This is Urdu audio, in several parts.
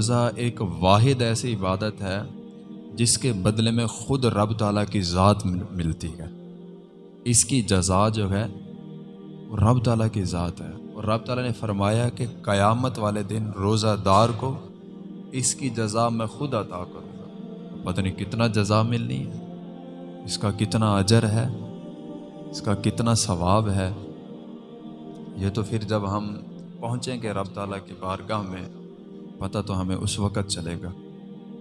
روزہ ایک واحد ایسی عبادت ہے جس کے بدلے میں خود رب تعالیٰ کی ذات ملتی ہے۔ اس کی جزا جو ہے وہ رب تعالیٰ کی ذات ہے۔ اور رب تعالیٰ نے فرمایا کہ قیامت والے دن روزہ دار کو اس کی جزا میں خود عطا کروں گا۔ پتہ نہیں کتنا جزا ملنی ہے، اس کا کتنا اجر ہے، اس کا کتنا ثواب ہے۔ یہ تو پھر جب ہم پہنچیں گے رب تعالیٰ کی بارگاہ میں پتہ تو ہمیں اس وقت چلے گا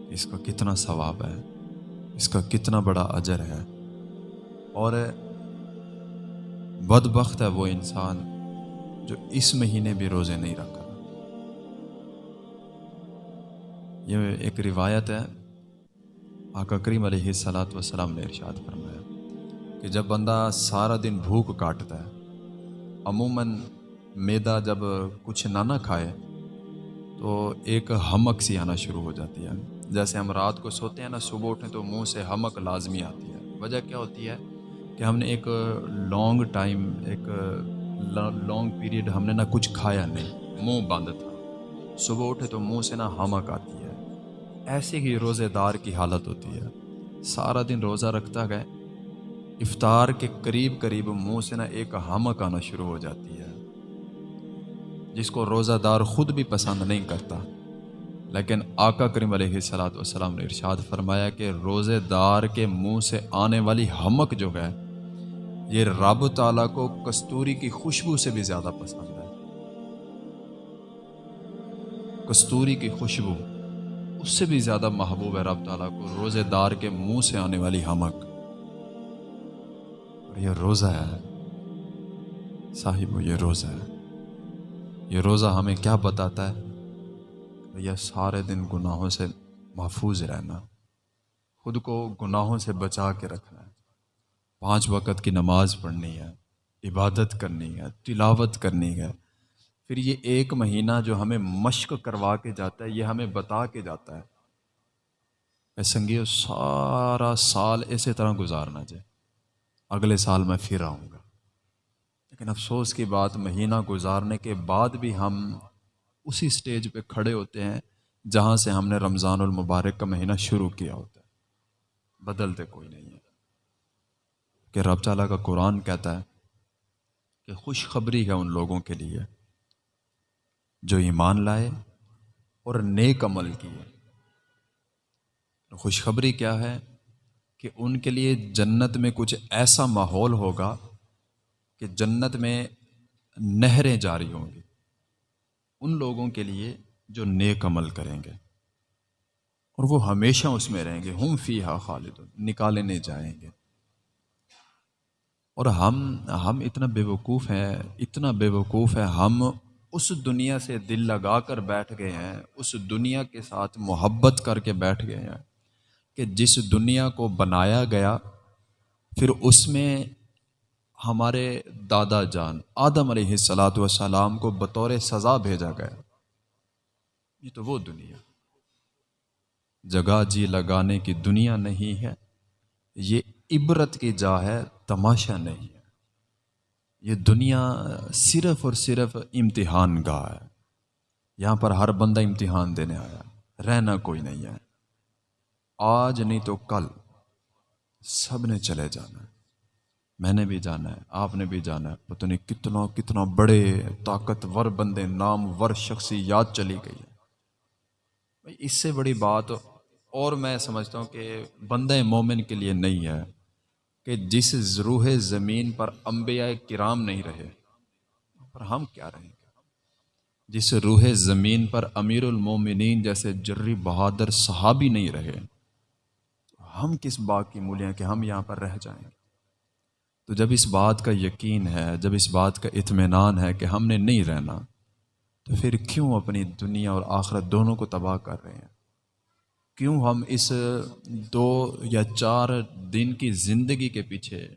اس کا کتنا ثواب ہے، اس کا کتنا بڑا اجر ہے۔ اور بد بخت ہے وہ انسان جو اس مہینے بھی روزے نہیں رکھا یہ ایک روایت ہے۔ آقا کریم علیہ صلاحت وسلام نے ارشاد فرمایا کہ جب بندہ سارا دن بھوک کاٹتا ہے، عموماً میدا جب کچھ نہ نہ کھائے تو ایک ہمک سی آنا شروع ہو جاتی ہے۔ جیسے ہم رات کو سوتے ہیں نا، صبح اٹھیں تو منہ سے ہمک لازمی آتی ہے۔ وجہ کیا ہوتی ہے کہ ہم نے ایک لانگ ٹائم، ایک لانگ پیریڈ ہم نے نہ کچھ کھایا نہیں، منہ بند تھا۔ صبح اٹھے تو منہ سے نہ ہمک آتی ہے۔ ایسے ہی روزے دار کی حالت ہوتی ہے۔ سارا دن روزہ رکھتا گئے، افطار کے قریب قریب منہ سے نہ ایک ہمک آنا شروع ہو جاتی ہے۔ جس کو روزہ دار خود بھی پسند نہیں کرتا۔ لیکن آقا کریم علیہ صلاۃ والسلام نے ارشاد فرمایا کہ روزے دار کے منہ سے آنے والی ہمک جو ہے، یہ رب تعالیٰ کو کستوری کی خوشبو سے بھی زیادہ پسند ہے۔ کستوری کی خوشبو، اس سے بھی زیادہ محبوب ہے رب تعالیٰ کو روزے دار کے منہ سے آنے والی ہمک۔ اور یہ روزہ ہے۔ صاحب، یہ روزہ ہے۔ یہ روزہ ہمیں کیا بتاتا ہے؟ یہ سارے دن گناہوں سے محفوظ رہنا، خود کو گناہوں سے بچا کے رکھنا ہے پانچ وقت کی نماز پڑھنی ہے، عبادت کرنی ہے، تلاوت کرنی ہے، پھر یہ ایک مہینہ جو ہمیں مشق کروا کے جاتا ہے، یہ ہمیں بتا کے جاتا ہے۔ اے سنگیو، سارا سال اسی طرح گزارنا چاہے اگلے سال میں پھر آؤں گا۔ لیکن افسوس کی بات مہینہ گزارنے کے بعد بھی ہم اسی سٹیج پہ کھڑے ہوتے ہیں جہاں سے ہم نے رمضان المبارک کا مہینہ شروع کیا ہوتا ہے۔ بدلتے کوئی نہیں ہے۔ کہ رب تعالیٰ کا قرآن کہتا ہے کہ خوشخبری ہے ان لوگوں کے لیے جو ایمان لائے اور نیک عمل کیے۔ خوشخبری کیا ہے کہ ان کے لیے جنت میں کچھ ایسا ماحول ہوگا کہ جنت میں نہریں جاری ہوں گی۔ ان لوگوں کے لیے جو نیک عمل کریں گے۔ اور وہ ہمیشہ اس میں رہیں گے۔ ہم فی ہا خالد نکالے نہیں جائیں گے۔ اور ہم ہم اتنا بے وقوف ہیں، اتنا بے وقوف ہے ہم اس دنیا سے دل لگا کر بیٹھ گئے ہیں۔ اس دنیا کے ساتھ محبت کر کے بیٹھ گئے ہیں۔ کہ جس دنیا کو بنایا گیا، پھر اس میں ہمارے دادا جان آدم علیہ السلاۃ والسلام کو بطور سزا بھیجا گیا۔ یہ تو وہ دنیا۔ جگہ جی لگانے کی دنیا نہیں ہے، یہ عبرت کی جا ہے، تماشا نہیں ہے۔ یہ دنیا صرف اور صرف امتحان گاہ ہے۔ یہاں پر ہر بندہ امتحان دینے آیا، رہنا کوئی نہیں ہے۔ آج نہیں تو کل، سب نے چلے جانا۔ ہے میں نے بھی جانا ہے، آپ نے بھی جانا ہے۔ پتہ نہیں کتنا کتنا بڑے طاقتور بندے نام ور شخصی یاد چلی گئی ہے اس سے بڑی بات اور میں سمجھتا ہوں کہ بندہ مومن کے لیے نہیں ہے، کہ جس روح زمین پر انبیاء کرام نہیں رہے، پر ہم کیا رہیں گے؟ جس روح زمین پر امیر المومنین جیسے جری بہادر صحابی نہیں رہے ہم کس بات کی مولیاں کہ ہم یہاں پر رہ جائیں گے؟ تو جب اس بات کا یقین ہے، جب اس بات کا اطمینان ہے کہ ہم نے نہیں رہنا، تو پھر کیوں اپنی دنیا اور آخرت دونوں کو تباہ کر رہے ہیں؟ کیوں ہم اس دو یا چار دن کی زندگی کے پیچھے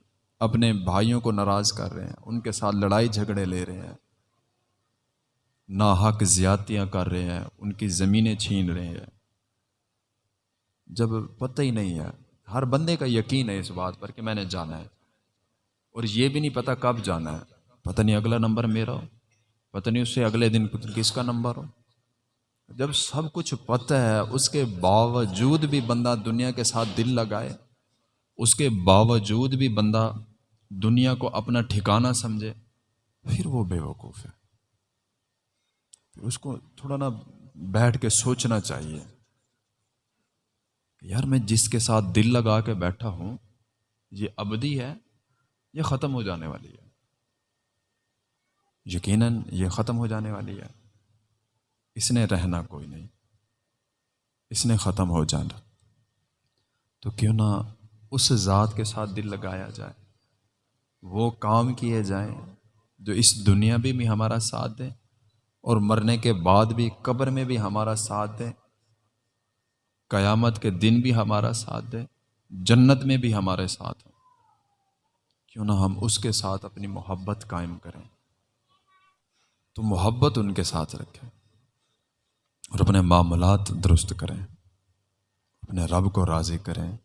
اپنے بھائیوں کو ناراض کر رہے ہیں، ان کے ساتھ لڑائی جھگڑے لے رہے ہیں، ناحق زیاتیاں کر رہے ہیں، ان کی زمینیں چھین رہے ہیں؟ جب پتہ ہی نہیں ہے، ہر بندے کا یقین ہے اس بات پر کہ میں نے جانا ہے۔ اور یہ بھی نہیں پتہ کب جانا ہے۔ پتہ نہیں اگلا نمبر میرا ہو۔ پتہ نہیں اس سے اگلے دن کس کا نمبر ہو۔ جب سب کچھ پتہ ہے، اس کے باوجود بھی بندہ دنیا کے ساتھ دل لگائے۔ اس کے باوجود بھی بندہ دنیا کو اپنا ٹھکانہ سمجھے۔ پھر وہ بے وقوف ہے۔ پھر اس کو تھوڑا نا بیٹھ کے سوچنا چاہیے۔ کہ یار، میں جس کے ساتھ دل لگا کے بیٹھا ہوں، یہ ابدی ہے۔ یہ ختم ہو جانے والی ہے۔ یقیناً یہ ختم ہو جانے والی ہے۔ اس نے رہنا کوئی نہیں۔ اس نے ختم ہو جانا۔ تو کیوں نہ اس ذات کے ساتھ دل لگایا جائے۔ وہ کام کیے جائیں جو اس دنیا بھی بھی ہمارا ساتھ دیں اور مرنے کے بعد بھی، قبر میں بھی ہمارا ساتھ دیں۔ قیامت کے دن بھی ہمارا ساتھ دیں۔ جنت میں بھی ہمارے ساتھ ہوں۔ کیوں نہ ہم اس کے ساتھ اپنی محبت قائم کریں۔ تو محبت ان کے ساتھ رکھیں اور اپنے معاملات درست کریں، اپنے رب کو راضی کریں۔